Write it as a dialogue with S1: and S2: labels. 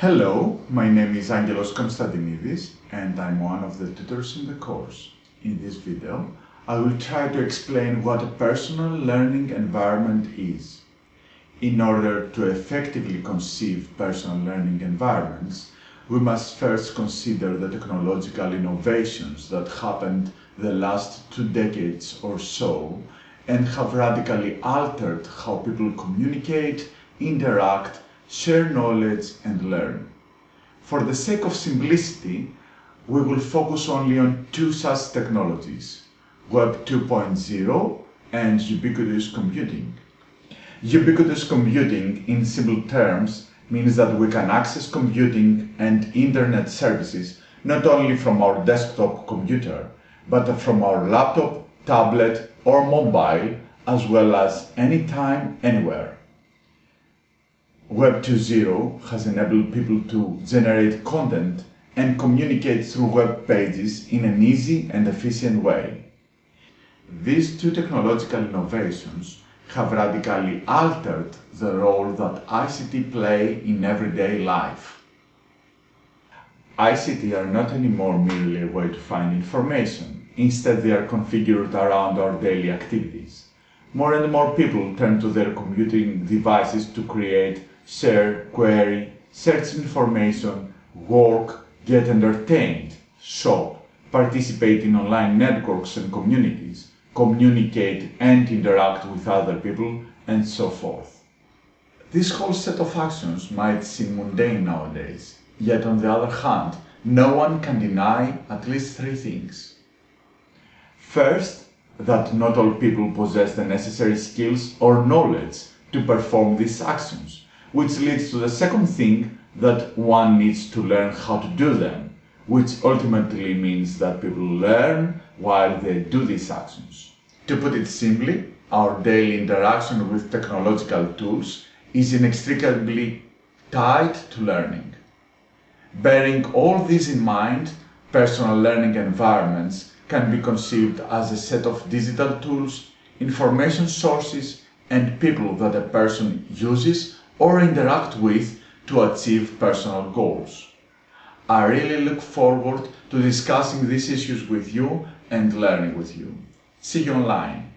S1: Hello, my name is Angelos Konstantinidis and I'm one of the tutors in the course. In this video, I will try to explain what a personal learning environment is. In order to effectively conceive personal learning environments, we must first consider the technological innovations that happened the last two decades or so and have radically altered how people communicate, interact, share knowledge and learn. For the sake of simplicity, we will focus only on two such technologies, Web 2.0 and ubiquitous computing. Ubiquitous computing, in simple terms, means that we can access computing and internet services not only from our desktop computer, but from our laptop, tablet or mobile, as well as anytime, anywhere. Web 2.0 has enabled people to generate content and communicate through web pages in an easy and efficient way. These two technological innovations have radically altered the role that ICT play in everyday life. ICT are not anymore merely a way to find information. Instead, they are configured around our daily activities. More and more people turn to their computing devices to create, share, query, search information, work, get entertained, shop, participate in online networks and communities, communicate and interact with other people, and so forth. This whole set of actions might seem mundane nowadays, yet on the other hand, no one can deny at least three things. First, that not all people possess the necessary skills or knowledge to perform these actions, which leads to the second thing that one needs to learn how to do them, which ultimately means that people learn while they do these actions. To put it simply, our daily interaction with technological tools is inextricably tied to learning. Bearing all this in mind, personal learning environments can be conceived as a set of digital tools, information sources, and people that a person uses or interact with to achieve personal goals. I really look forward to discussing these issues with you and learning with you. See you online.